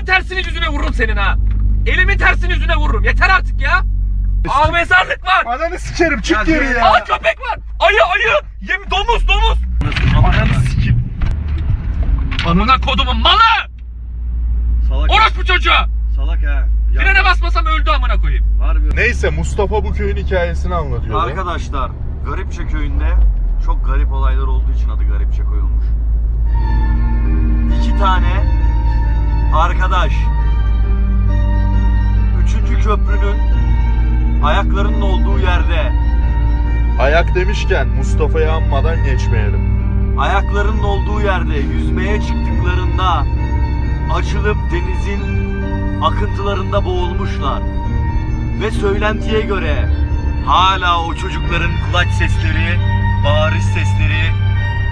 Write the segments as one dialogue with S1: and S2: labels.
S1: elimin tersini yüzüne vururum senin ha. Elimin tersini yüzüne vururum. Yeter artık ya. Aa mezarlık var.
S2: Ananı sikerim çık
S3: Ya
S2: geri
S3: gel.
S2: ya.
S1: Aa köpek var. Ayı ayı. Yem domuz domuz.
S2: Ananı sikim.
S1: Amına kodumun malı.
S3: Salak.
S1: Orospu çocuğu.
S3: Salak ha. Ya,
S1: Frene basmasam öldü amına koyayım.
S3: Harbi.
S2: Neyse Mustafa bu köyün hikayesini anlatıyordu.
S3: Arkadaşlar Garipçe köyünde çok garip olaylar olduğu için adı Garipçe koyulmuş. İki tane arkadaş üçüncü köprünün ayaklarının olduğu yerde
S2: Ayak demişken Mustafa'yı anmadan geçmeyelim.
S3: ayaklarının olduğu yerde yüzmeye çıktıklarında açılıp denizin akıntılarında boğulmuşlar. Ve söylentiye göre hala o çocukların kulaç sesleri, bağırış sesleri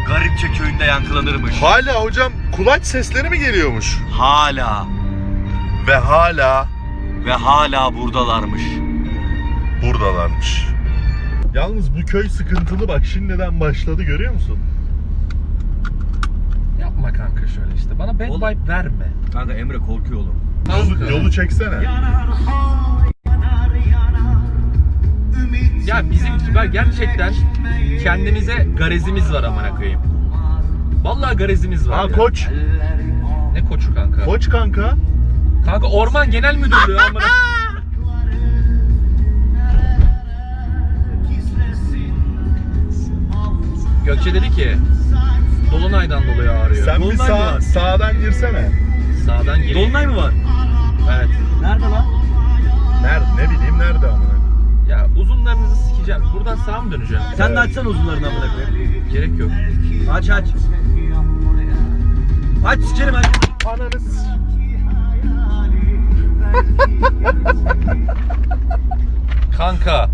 S3: Garipçe köyünde yankılanırmış.
S2: Hala hocam kulaç sesleri mi geliyormuş?
S3: Hala
S2: Ve hala
S3: ve hala buradalarmış.
S2: buradalarmış. Yalnız bu köy sıkıntılı bak şimdiden başladı görüyor musun?
S1: Yapma kanka şöyle işte. Bana bad
S3: Oğlum.
S1: vibe verme.
S3: Kanka Emre korkuyor oğlum.
S2: Yolu, yolu çeksene.
S1: Ya bizim ben gerçekten kendimize garezimiz var amına koyayım. Vallahi garezimiz var.
S2: Ha
S1: ya.
S2: koç.
S1: Ne koçu kanka?
S2: Koç kanka.
S1: Kanka Orman Genel Müdürlüğü amına. Gökçe dedi ki Dolunay'dan dolayı ağrıyor.
S2: Sen bir
S3: Dolunay mı
S2: sağ,
S3: var?
S2: sağdan girsene.
S1: Sağdan gir.
S3: Dolunay mı var?
S1: Evet.
S3: Nerede lan?
S2: Nerede ne bileyim nerede amına.
S1: Ya uzunlarınızı sikeceğim. Buradan sağa mı döneceğim?
S3: Sen de açsana uzunlarını amına koyayım.
S1: Gerek yok.
S3: Aç aç. Aç sikerim aç.
S2: Ananı
S1: Kanka.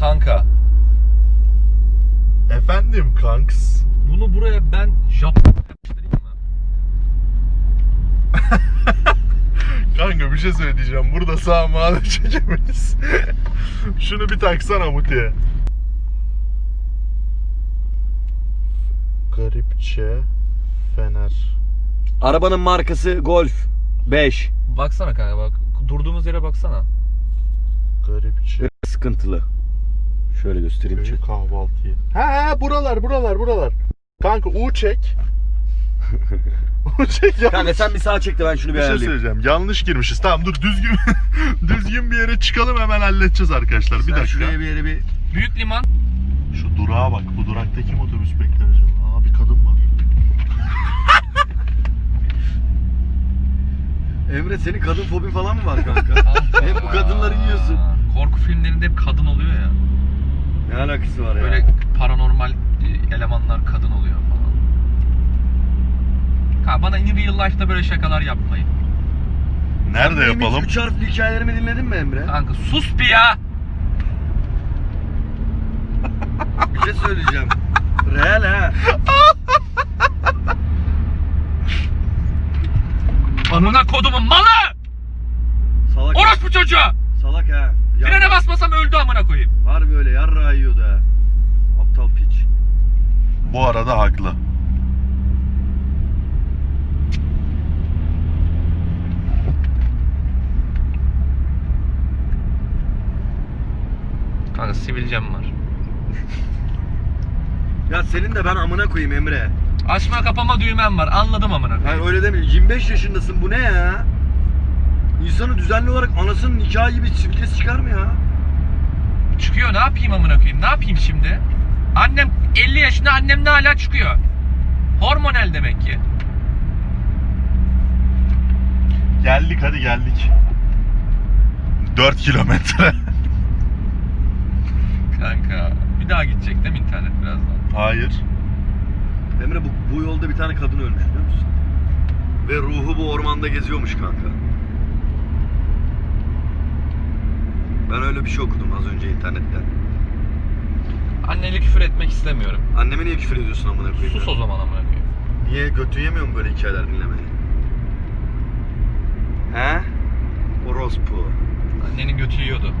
S1: Kanka.
S2: Efendim kanks.
S1: Bunu buraya ben Japon yapıştırayım mı?
S2: Kanka bir şey söyleyeceğim. Burada sağ mağara çekemeyiz. Şunu bir taksana Muti'ye. Garipçe Fener.
S3: Arabanın markası Golf 5.
S1: Baksana kanka bak. Durduğumuz yere baksana.
S2: Garipçe
S3: Sıkıntılı. Şöyle göstereyim.
S2: köyü kahvaltıyı. Ha ha buralar buralar buralar. Kanka U çek. Çek yanlış.
S3: Kanka sen bir sağa çek de ben şunu bir
S2: bir şey
S3: ayarlayayım.
S2: söyleyeceğim. Yanlış girmişiz. Tamam dur düzgün düzgün bir yere çıkalım hemen halledeceğiz arkadaşlar. Bir
S3: Sen
S2: dakika.
S3: şuraya bir yere bir...
S1: Büyük liman.
S2: Şu durağa bak. Bu durakta kim otobüs bekler acaba? Aa bir kadın var.
S3: Emre senin kadın fobin falan mı var kanka? Hep bu kadınları yiyorsun.
S1: Korku filmlerinde hep kadın oluyor ya.
S3: ne alakası var ya?
S1: Böyle paranormal e, elemanlar kadın oluyor falan. Ha bana in real life'da böyle şakalar yapmayın.
S2: Nerede
S3: Benim
S2: yapalım?
S3: Üç harfli hikayelerimi dinledin mi Emre?
S1: Kanka sus bir ya.
S3: Bir şey söyleyeceğim. Real ha.
S1: Amına kodumun malı.
S3: Salak.
S1: Orospu çocuğu.
S3: Salak ha. Ya,
S1: Frene basmasam öldü amına koyayım.
S3: Harbi öyle yarra yiyordu ha. Aptal piç.
S2: Bu arada haklı.
S1: Kanka sivilcem var.
S3: Ya senin de ben amına koyayım Emre.
S1: Açma kapama düğmem var. Anladım amına koyayım.
S3: Hayır öyle deme. 25 yaşındasın bu ne ya? İnsanı düzenli olarak anasının nikahı gibi sivilcesi çıkar mı ya?
S1: Çıkıyor ne yapayım amına koyayım? Ne yapayım şimdi? Annem 50 yaşında annem de hala çıkıyor. Hormonal demek ki.
S2: Geldik hadi geldik. 4 kilometre.
S1: Kanka bir daha gidecek değil mi internet birazdan?
S2: Hayır.
S3: Emre bu, bu yolda bir tane kadın ölmüş biliyor musun? Ve ruhu bu ormanda geziyormuş kanka. Ben öyle bir şey okudum az önce internetten.
S1: Anneli küfür etmek istemiyorum.
S3: Anneme niye küfür ediyorsun amına koyayım?
S1: Sus
S3: ya?
S1: o zaman amına koyayım.
S3: Niye götün yemiyor mu böyle hikayeler dinlemeyi? He? Orospu.
S1: Annenin götü yiyordu.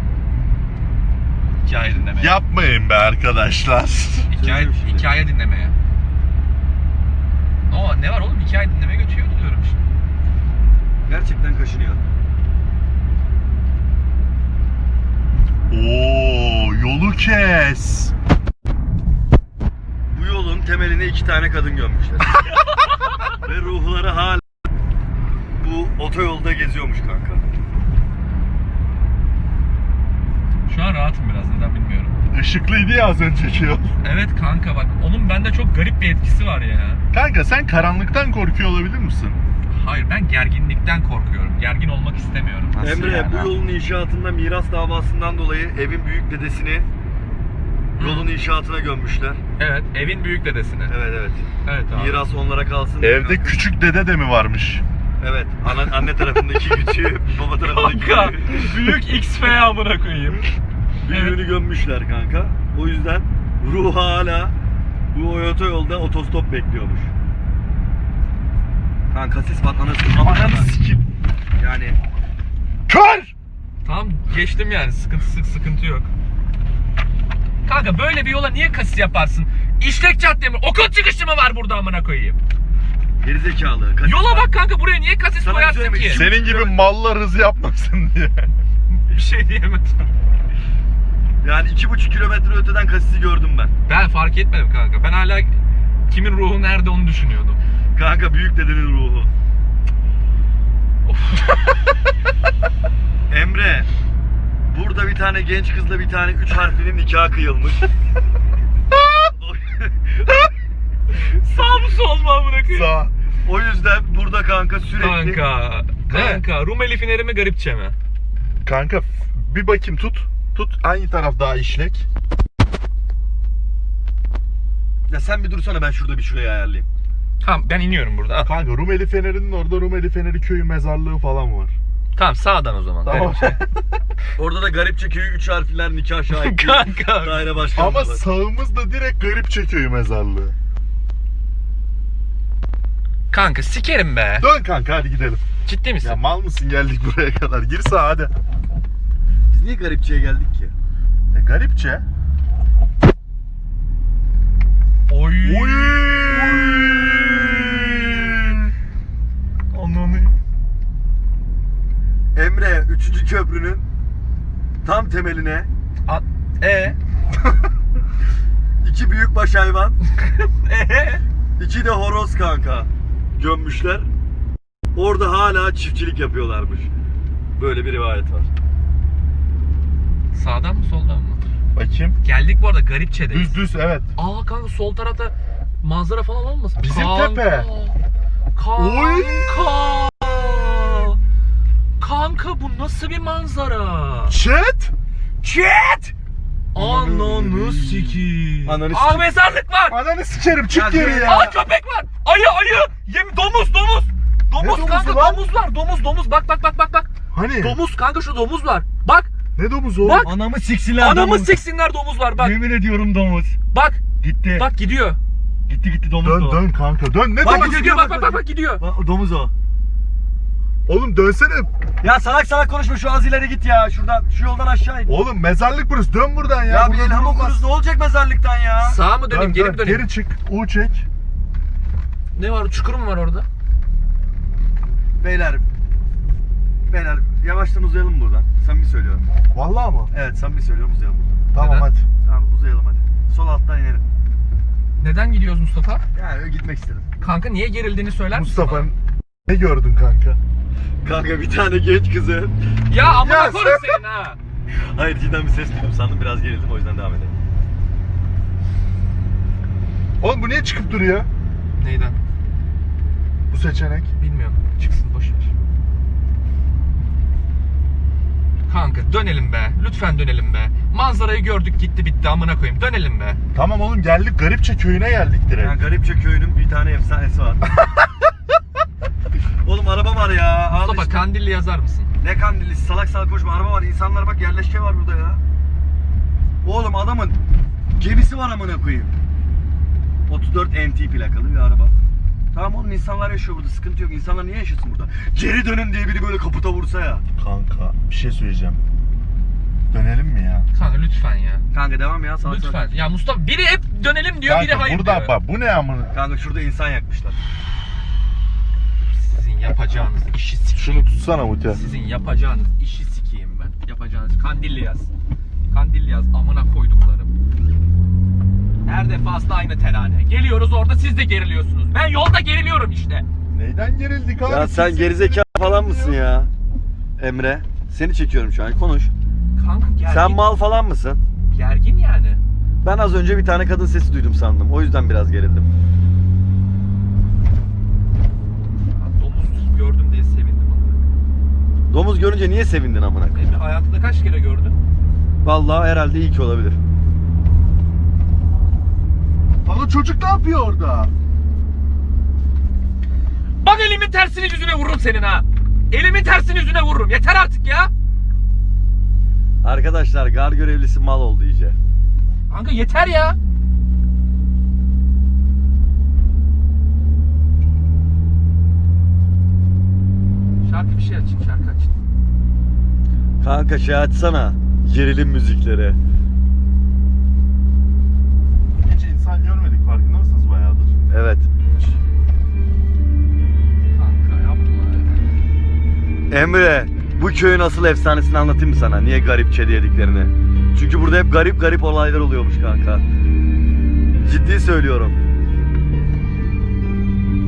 S1: Hikaye dinlemeye.
S2: Yapmayın be arkadaşlar.
S1: Hikaye,
S3: şimdi.
S1: hikaye dinlemeye. O ne var oğlum hikaye dinlemeye götürüyordu diyorum işte.
S3: kaşınıyor.
S2: Oo, yolu kes.
S3: Bu yolun temeline iki tane kadın gömmüşler. Ve ruhları hala bu otoyolda geziyormuş kanka.
S1: Şu an rahatım biraz neden bilmiyorum.
S2: Işıklıydı ya az önceki yol.
S1: Evet kanka bak onun bende çok garip bir etkisi var ya.
S2: Kanka sen karanlıktan korkuyor olabilir misin?
S1: Hayır ben gerginlikten korkuyorum. Gergin olmak istemiyorum.
S2: Nasıl
S3: Emre
S2: yani
S3: bu yolun inşaatında miras davasından dolayı evin büyük dedesini yolun inşaatına gömmüşler.
S1: Evet evin büyük dedesine.
S3: Evet evet.
S1: Evet abi.
S3: Miras onlara kalsın. diye
S2: Evde
S3: kanka.
S2: küçük dede de mi varmış?
S3: Evet. Ana, anne tarafındaki küçüğü, baba tarafındaki
S1: Kanka
S3: büyüğü.
S1: büyük XF amına koyayım.
S3: Büyüğünü gömmüşler kanka. O yüzden ruh hala bu otoyolda otostop bekliyormuş. Kanka sis bak anasını
S2: Ananı sikim.
S3: Yani
S2: Kör!
S1: Tamam geçtim yani sıkıntı sık sıkıntı yok. Kanka böyle bir yola niye kasis yaparsın? İşlek cadde mi? Okul çıkışı mı var burada amına koyayım?
S3: Gerizekalı. kaçış
S1: Yola bak kanka buraya niye kasis
S3: Sana
S1: koyarsın
S3: şey
S1: ki?
S3: mi?
S2: Senin gibi mallar hız yapmasın diye.
S1: Bir şey diyemem.
S3: Yani iki buçuk kilometre öteden kasisi gördüm ben.
S1: Ben fark etmedim kanka. Ben hala kimin ruhu nerede onu düşünüyordum.
S3: Kanka büyük dedenin ruhu. Emre, burada bir tane genç kızla bir tane üç harflinin nikahı kıyılmış.
S1: Sağ mı sol mu amına koyayım?
S2: Sağ.
S3: O yüzden burada kanka sürekli...
S1: Kanka. Kanka. Rumeli Fineri mi garipçe mi?
S2: Kanka bir bakayım tut. Tut hangi taraf daha işlek?
S3: Ya sen bir dursana ben şurada bir şuraya ayarlayayım.
S1: Tamam ben iniyorum burada.
S2: Kanka Rumeli Feneri'nin orada Rumeli Feneri köyü mezarlığı falan var.
S1: Tamam sağdan o zaman.
S2: Tamam.
S1: Garipçe.
S3: Orada da garipçe köyü üç harfliler nikah şahitliği.
S1: Kanka.
S3: Daire başkanı.
S2: Ama
S3: var.
S2: sağımızda direkt Garipçe köyü mezarlığı.
S1: Kanka sikerim be.
S2: Dön kanka hadi gidelim.
S1: Ciddi misin?
S2: Ya mal mısın geldik buraya kadar. Gir sağa hadi.
S3: Biz niye garipçeye geldik ki?
S2: E, garipçe.
S1: Oy.
S2: Oy.
S1: Ananı.
S3: Emre 3. köprünün tam temeline
S1: A- E.
S3: iki büyükbaş hayvan,
S1: E.
S3: iki de horoz kanka gömmüşler. Orada hala çiftçilik yapıyorlarmış. Böyle bir rivayet var.
S1: Sağdan mı soldan mı?
S2: Bakayım.
S1: Geldik bu arada Garipçe'deyiz.
S2: Düz düz evet.
S1: Aa kanka sol tarafta manzara falan olmasın?
S2: Bizim
S1: kanka.
S2: tepe.
S1: Kanka.
S2: Oy.
S1: Kanka bu nasıl bir manzara?
S2: Chat.
S1: Chat! Ananı sikiyim.
S3: Ananı sikeyim.
S1: mezarlık var.
S2: Ananı sikerim çık geri ya.
S1: Aa köpek var. Ayı ayı. Yem domuz domuz. Domuz
S2: domuzu
S1: kanka
S2: lan?
S1: domuz var. Domuz domuz bak bak bak bak bak.
S2: Hani?
S1: Domuz kanka şu domuz var. Bak
S2: Ne domuzu o?
S1: Bak.
S3: Anamı siksinler
S1: anamı siksinler domuz var bak.
S3: Yemin ediyorum domuz.
S1: Bak
S3: Gitti.
S1: bak gidiyor.
S3: Gitti gitti domuz
S2: Dön dön kanka dön. Ne
S3: Bak,
S2: domuzu?
S1: Gidiyor bak bak bak bak gidiyor.
S3: domuz o.
S2: Oğlum dönsene.
S3: Ya salak salak konuşma şu az ileri git ya. Şuradan şu yoldan aşağı in.
S2: Oğlum mezarlık burası. Dön buradan ya.
S3: Ya, bir
S2: Burada
S3: elham
S2: durulmaz.
S3: okuruz ne olacak mezarlıktan ya?
S1: Sağa mı döneyim
S2: Dön,
S1: geri
S2: dön.
S1: mi döneyim?
S2: Geri çık. U çek.
S1: Ne var çukur mu var orada?
S3: Beyler. Beyler yavaştan uzayalım buradan. Samimi söylüyorum.
S2: Vallahi mı?
S3: Evet samimi söylüyorum uzayalım buradan.
S2: Tamam
S1: Neden?
S2: hadi.
S3: Tamam uzayalım hadi. Sol alttan inelim.
S1: Neden gidiyoruz Mustafa?
S3: Yani öyle gitmek istedim.
S1: Kanka niye gerildiğini söyler misin
S2: Mustafa
S1: bana?
S2: Ne gördün kanka?
S3: Kanka bir tane genç kızı.
S1: Ya amına
S2: Ya
S1: koyayım senin ha.
S3: Hayır cidden bir ses duydum sandım biraz gerildim o yüzden devam edelim.
S2: Oğlum bu niye çıkıp duruyor?
S1: Neyden?
S2: Bu seçenek.
S1: Bilmiyorum. Çıksın boş ver. Kanka dönelim be. Lütfen dönelim be. Manzarayı gördük gitti bitti amına koyayım. Dönelim be.
S2: Tamam oğlum geldik Garipçe köyüne geldik direkt.
S3: Yani Garipçe köyünün bir tane efsanesi var. Oğlum araba var ya. Al
S1: Mustafa
S3: işte.
S1: Kandilli yazar mısın?
S3: Ne kandili salak salak koşma araba var. İnsanlar bak yerleşke var burada ya. Oğlum adamın gemisi var amına koyayım. 34 NT plakalı bir araba. Tamam oğlum insanlar yaşıyor burada sıkıntı yok. İnsanlar niye yaşasın burada? Geri dönün diye biri böyle kaputa vursa ya.
S2: Kanka bir şey söyleyeceğim. Dönelim mi ya?
S1: Kanka lütfen ya.
S3: Kanka devam ya salak
S1: Lütfen.
S3: salak.
S1: Ya Mustafa biri hep dönelim diyor, biri
S2: Kanka
S1: hayır
S2: burada
S1: diyor.
S2: bak bu ne amına?
S3: Kanka şurada insan yakmışlar.
S1: Yapacağınız işi sikeyim.
S2: Şunu tutsana Muti.
S1: Sizin yapacağınız işi sikeyim ben. Yapacağınız kandilli yaz. Kandilli yaz amına koyduklarım. Her defasında aynı terane. Geliyoruz orada siz de geriliyorsunuz. Ben yolda geriliyorum işte.
S2: Neyden gerildik abi?
S3: Ya sen gerizekalı falan mısın ya? Emre. Seni çekiyorum şu an. Konuş.
S1: Kanka gergin.
S3: Sen mal falan mısın?
S1: Gergin yani.
S3: Ben az önce bir tane kadın sesi duydum sandım. O yüzden biraz gerildim.
S1: Ya Domuz gördüm diye sevindim amına.
S3: Domuz görünce niye sevindin amına koyayım?
S1: Hayatında kaç kere gördün?
S3: Vallahi herhalde iyi ki olabilir.
S2: Lan o çocuk ne yapıyor orada?
S1: Bak elimin tersini yüzüne vururum senin ha. Elimin tersini yüzüne vururum. Yeter artık ya.
S3: Arkadaşlar gar görevlisi mal oldu iyice.
S1: Kanka yeter ya. Şarkı bir şey açın, şarkı açın.
S3: Kanka şey açsana. Gerilim müzikleri.
S2: Hiç insan görmedik farkında mısınız bayağıdır?
S3: Evet.
S1: Kanka yapma ya.
S3: Emre, bu köyün asıl efsanesini anlatayım mı sana? Niye garip çedi yediklerini? Çünkü burada hep garip garip olaylar oluyormuş kanka. Ciddi söylüyorum.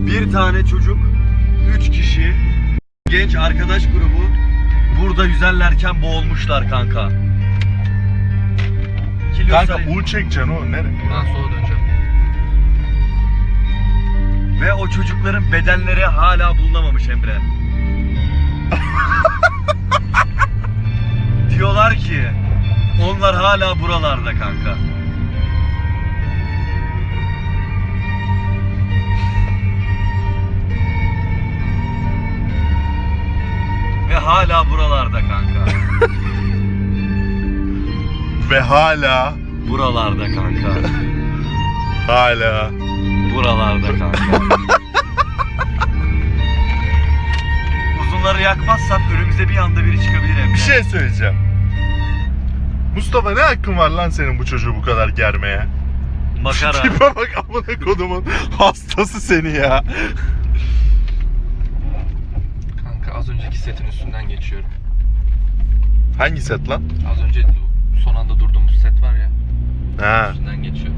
S3: Bir tane çocuk, üç kişi, genç arkadaş grubu burada yüzerlerken boğulmuşlar kanka.
S2: Kanka
S3: Kilyos'a-
S2: U çekeceksin o nere?
S1: Buradan sola döneceğim.
S3: Ve o çocukların bedenleri hala bulunamamış Emre. Diyorlar ki onlar hala buralarda kanka. Hala buralarda kanka.
S2: Ve hala
S3: Buralarda kanka.
S2: hala
S3: Buralarda kanka. Uzunları yakmazsan önümüze bir anda biri çıkabilir Emre.
S2: bir şey söyleyeceğim. Mustafa ne hakkın var lan senin bu çocuğu bu kadar germeye?
S3: Makara.
S2: Tipe bak amına kodumun hastası seni ya.
S1: Kanka az önceki setin üstünden geçiyorum.
S2: Hangi set lan?
S1: Az önce son anda durduğumuz set var ya.
S2: Ha.
S1: Üstünden geçiyorum.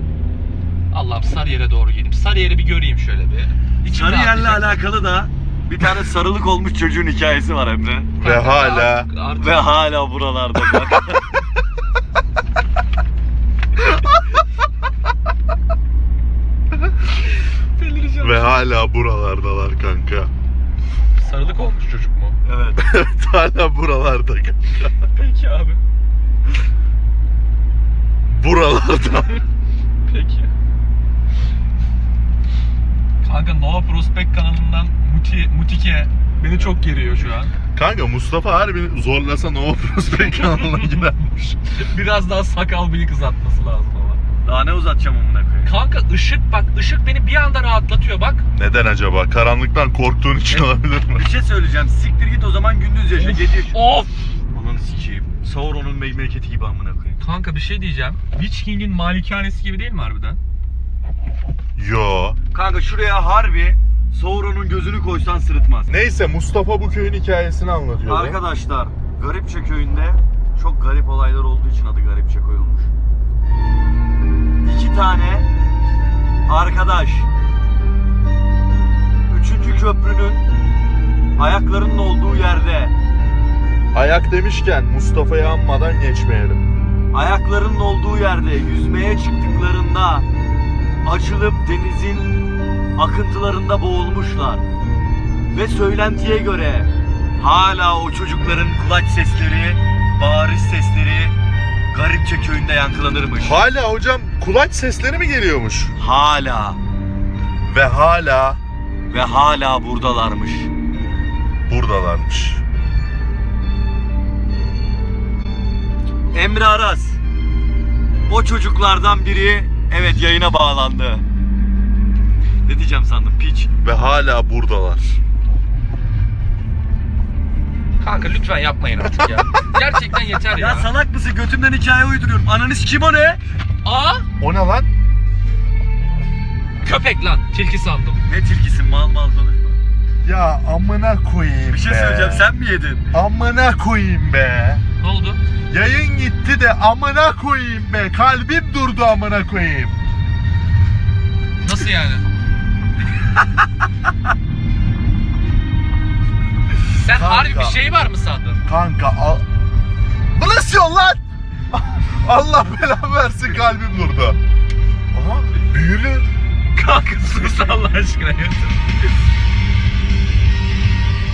S1: Allah'ım Sarıyer'e doğru gideyim. Sarıyer'i bir göreyim şöyle bir. İçim
S3: Sarıyer'le
S1: rahatlayacak.
S3: alakalı da bir tane sarılık olmuş çocuğun hikayesi var Emre.
S2: Ve hala
S1: Artık-
S3: Ve hala buralarda kanka.
S1: Delireceğim.
S2: ve hala buralardalar kanka.
S1: Sarılık olmuş çocuk mu?
S3: evet.
S2: Evet hala buralarda.
S1: Peki abi.
S2: Buralarda.
S1: Peki. Kanka Nova Prospect kanalından Muti, Mutike beni çok geriyor şu an.
S2: Kanka Mustafa harbi zorlasa Nova Prospect kanalına gidermiş.
S1: Biraz daha sakal bıyık uzatması lazım ama.
S3: Daha ne uzatacağım amına koyayım.
S1: Kanka ışık bak ışık beni bir anda rahatlatıyor bak.
S2: Neden acaba? Karanlıktan korktuğun için olabilir mi?
S3: Bir şey söyleyeceğim. Siktir git o zaman gündüz yaşa.
S1: Of,
S3: Gece yaşa.
S1: Of!
S3: Ananı sikeyim. Sauron'un memleketi gibi amına koyayım.
S1: Kanka bir şey diyeceğim. Witch King'in malikanesi gibi değil mi harbiden?
S2: Yo.
S3: Kanka şuraya harbi Sauron'un gözünü koysan sırıtmaz.
S2: Neyse Mustafa bu köyün hikayesini anlatıyordu.
S3: Arkadaşlar Garipçe köyünde çok garip olaylar olduğu için adı Garipçe koyulmuş. Tane arkadaş üçüncü köprünün ayaklarının olduğu yerde
S2: Ayak demişken Mustafa'yı anmadan geçmeyelim.
S3: ayaklarının olduğu yerde yüzmeye çıktıklarında açılıp denizin akıntılarında boğulmuşlar. Ve söylentiye göre hala o çocukların kulaç sesleri, bağırış sesleri Garipçe köyünde yankılanırmış.
S2: Hala hocam kulaç sesleri mi geliyormuş?
S3: Hala
S2: Ve hala
S3: ve hala buradalarmış.
S2: buradalarmış.
S3: Emre Aras. O çocuklardan biri evet yayına bağlandı. Ne diyeceğim sandım piç.
S2: Ve hala buradalar.
S1: Kanka lütfen yapmayın artık ya. Gerçekten yeter ya.
S3: Ya salak mısın? Götümden hikaye uyduruyorum. Ananı kim o ne?
S1: Aa!
S2: O ne lan?
S1: Köpek lan. Tilki sandım.
S3: Ne tilkisin mal mal konuşma.
S2: Ya amına koyayım
S3: Bir şey
S2: be.
S3: söyleyeceğim sen mi yedin?
S2: Amına koyayım be.
S1: Ne oldu?
S2: Yayın gitti de amına koyayım be. Kalbim durdu amına koyayım.
S1: Nasıl yani? Sen
S2: Kanka.
S1: harbi bir şey var mı sandın?
S2: Kanka al... Bu nasıl yol lan? Allah belamı versin kalbim durdu. Aha büyülü.
S1: Kanka sus Allah aşkına yeter.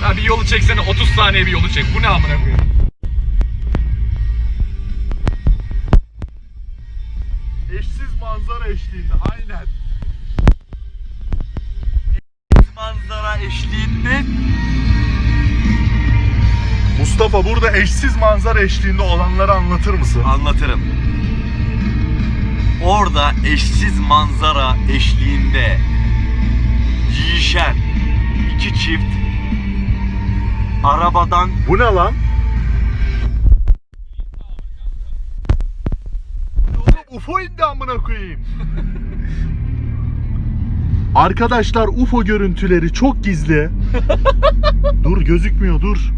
S1: Ha bir yolu çeksene 30 saniye bir yolu çek. Bu ne amına koyayım?
S2: Eşsiz manzara eşliğinde aynen.
S3: Manzara eşliğinde
S2: Mustafa burada eşsiz manzara eşliğinde olanları anlatır mısın?
S3: anlatırım. Orada eşsiz manzara eşliğinde yiyişen iki çift arabadan
S2: Bu ne lan? UFO indi amına koyayım. Arkadaşlar UFO görüntüleri çok gizli. dur gözükmüyor dur.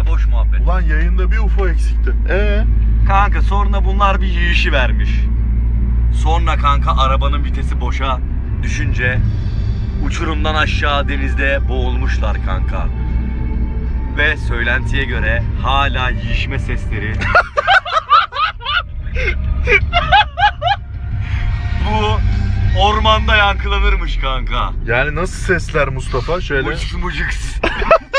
S3: Kanka boş muhabbet.
S2: Ulan yayında bir UFO eksikti. Ee?
S3: Kanka sonra bunlar bir yiyişi vermiş. Sonra kanka arabanın vitesi boşa düşünce uçurumdan aşağı denizde boğulmuşlar kanka. Ve söylentiye göre hala yiyişme sesleri bu ormanda yankılanırmış kanka.
S2: Yani nasıl sesler Mustafa? Şöyle.
S3: Mucuk mucuk.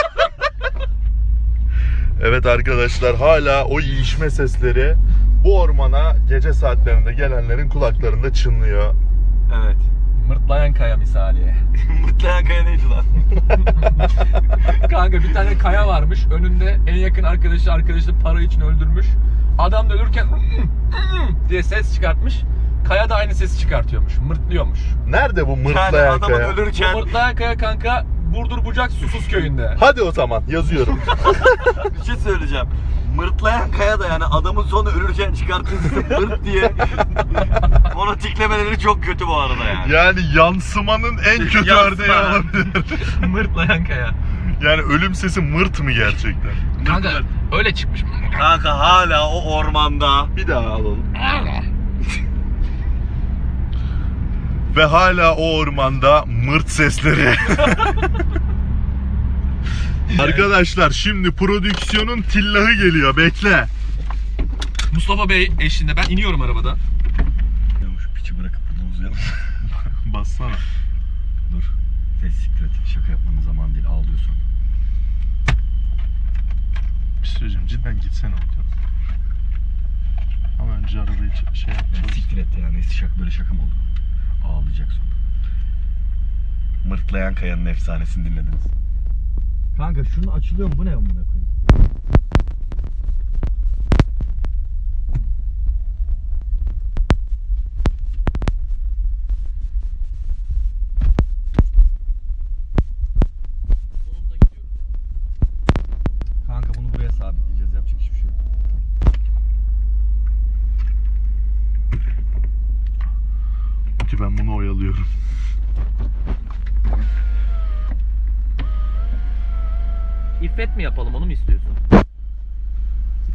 S2: Evet arkadaşlar hala o yiyişme sesleri bu ormana gece saatlerinde gelenlerin kulaklarında çınlıyor.
S3: evet.
S1: Mırtlayan kaya misali.
S3: Mutlayan kaya neydi lan?
S1: Kanka bir tane kaya varmış. Önünde en yakın arkadaşı arkadaşı para için öldürmüş. Adam da ölürken diye ses çıkartmış. Kaya da aynı sesi çıkartıyormuş. Mırtlıyormuş.
S2: Nerede bu
S3: Yani
S2: mırtlayan
S3: adamın
S2: kaya?
S3: ölürken
S1: Bu mırtlayan kaya kanka Burdur Bucak Susuz köyünde.
S2: Hadi o zaman yazıyorum.
S3: Bir şey söyleyeceğim. Mırtlayan kaya da yani adamın sonu ölürken çıkarttığı mırt diye onu tiklemeleri çok kötü bu arada yani.
S2: yani yansımanın en kötü
S3: Yansıma.
S2: örneği olabilir.
S1: Mırtlayan kaya.
S2: yani ölüm sesi mırt mı gerçekten?
S1: Kanka öyle çıkmış.
S3: Kanka hala o ormanda
S2: Bir daha alalım. Ve hala o ormanda mırt sesleri. Arkadaşlar şimdi prodüksiyonun tillahı geliyor bekle.
S1: Mustafa Bey eşliğinde ben iniyorum arabadan.
S3: Şu piçi bırakıp burada uzayalım.
S2: Bassana.
S3: Dur. Ses siktir et. Şaka yapmanın zamanı değil. Ağlıyorsun.
S2: Bir şey söyleyeceğim cidden gitsene orada. Ama önce arabayı şey yapacağız.
S3: Siktir et ya. Neyse şaka böyle şaka mı oldu? Ağlayacak sonra. Mırtlayan kayanın efsanesini dinlediniz. Kanka şunu açılıyor? Bu ne amına koyayım? Kanka bunu buraya sabitleyeceğiz. Yapacak hiçbir şey yok.
S2: Ki ben bunu oyalıyorum.
S1: İffet mi yapalım onu mu istiyorsun?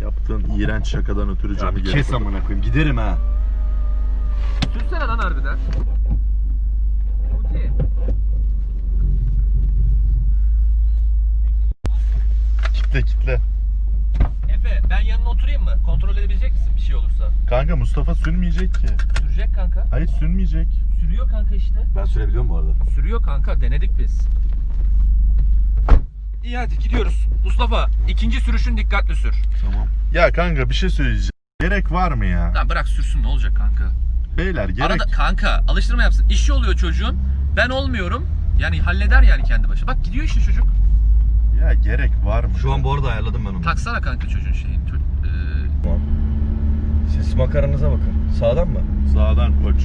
S2: Yaptığın iğrenç şakadan ötürü
S3: Ya
S2: canı geri
S3: kes amına koyayım. Giderim ha.
S1: Sürsene lan harbiden. Okey.
S2: Kitle kitle.
S1: Efe ben yanına oturayım mı? Kontrol edebilecek misin bir şey olursa?
S2: Kanka Mustafa sürmeyecek ki.
S1: Sürecek kanka.
S2: Hayır sürmeyecek.
S1: Sürüyor kanka işte.
S3: Ben sürebiliyorum bu arada.
S1: Sürüyor kanka denedik biz. İyi hadi gidiyoruz. Mustafa ikinci sürüşün dikkatli sür.
S3: Tamam.
S2: Ya kanka bir şey söyleyeceğim. Gerek var mı ya?
S1: Lan bırak sürsün ne olacak kanka?
S2: Beyler gerek.
S1: Arada kanka alıştırma yapsın. İşi oluyor çocuğun. Ben olmuyorum. Yani halleder yani kendi başına. Bak gidiyor işte çocuk.
S2: Ya gerek var mı?
S3: Şu an bu arada ayarladım ben onu.
S1: Taksana kanka çocuğun şeyini. Eee,
S3: Tamam. Siz makaranıza bakın. Sağdan mı?
S2: Sağdan koç.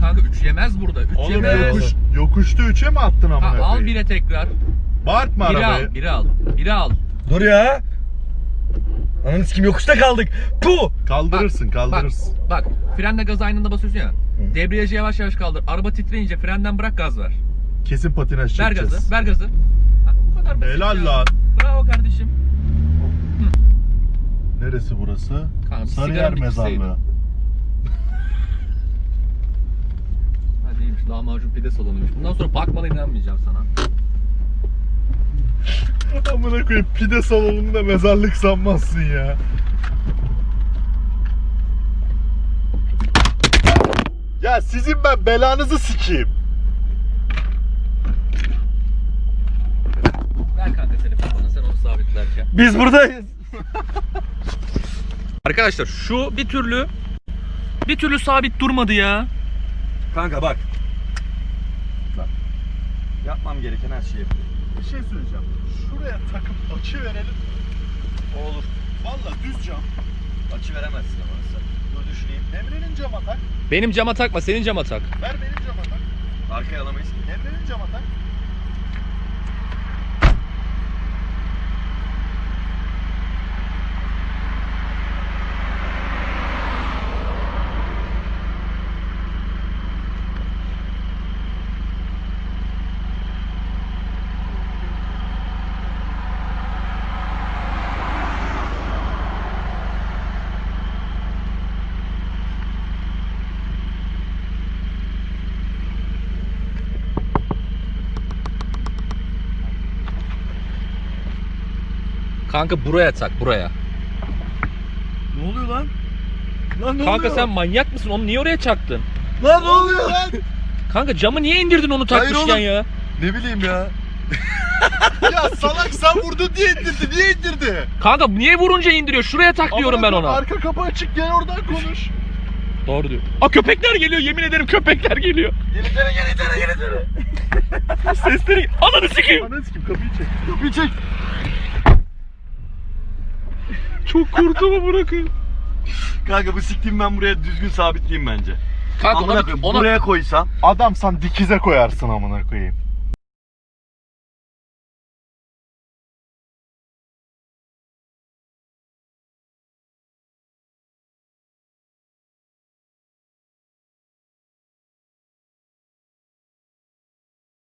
S1: Kanka 3 yemez burada. 3
S2: Oğlum
S1: yemez.
S2: yokuş, yokuşta 3'e mi attın amına
S1: Ha, al
S2: koyayım?
S1: bire tekrar.
S2: Bağırtma
S1: Biri
S2: arabayı.
S1: al, biri al. Biri al.
S3: Dur ya. Ananı sikim yokuşta kaldık. Puh.
S2: Kaldırırsın kaldırırsın.
S1: Bak frenle gaz aynı anda basıyorsun ya. Debriyajı yavaş yavaş kaldır. Araba titreyince frenden bırak gaz ver.
S2: Kesin patinaj
S1: Ver
S2: çekeceğiz.
S1: gazı, ver gazı. Ha, bu kadar basit
S2: Helal
S1: ya.
S2: lan.
S1: Bravo kardeşim.
S2: Neresi burası?
S1: Kanka,
S2: Sarıyer mezarlığı.
S1: Ha değilmiş. Lahmacun pide salonuymuş. Bundan sonra bakmana inanmayacağım sana.
S2: Amına koyayım pide salonunda mezarlık sanmazsın ya. Ya sizin ben belanızı sikeyim.
S1: Ver kanka telefonu bana sen onu sabitlerken.
S3: Biz buradayız.
S1: Arkadaşlar şu bir türlü bir türlü sabit durmadı ya.
S3: Kanka bak. Bak. Yapmam gereken her şeyi yapıyorum.
S2: Bir şey söyleyeceğim. Şuraya takıp açı verelim.
S3: Olur.
S2: Valla düz cam.
S3: Açı veremezsin ama sen. Dur düşüneyim.
S2: Emre'nin cama tak.
S1: Benim cama takma, senin cama tak.
S2: Ver benim cama tak.
S3: Arkaya alamayız.
S2: Emre'nin cama tak.
S1: Kanka buraya tak, buraya.
S3: Ne oluyor lan? Lan ne
S1: Kanka
S3: oluyor?
S1: sen manyak mısın? Onu niye oraya çaktın?
S3: Lan ne oluyor lan?
S1: Kanka camı niye indirdin onu takmışken
S3: oğlum.
S1: ya?
S3: Ne bileyim ya.
S2: ya salak sen vurdun diye indirdi. Niye indirdi?
S1: Kanka niye vurunca indiriyor? Şuraya tak diyorum ben
S2: Amına
S1: ona.
S2: Arka kapı açık gel oradan konuş.
S1: Doğru diyor. Aa köpekler geliyor yemin ederim köpekler geliyor.
S3: Yenitere yenitere yenitere.
S1: Sesleri ananı sikeyim.
S2: Ananı sikeyim kapıyı çek.
S3: Kapıyı çek.
S1: Çok kurtumu bırakın.
S3: Kanka bu siktiğim ben buraya düzgün sabitleyeyim bence.
S1: Kanka
S3: Amına
S1: ona,
S3: koyayım,
S1: ona
S3: buraya koysam.
S2: Adamsan dikize koyarsın amına koyayım.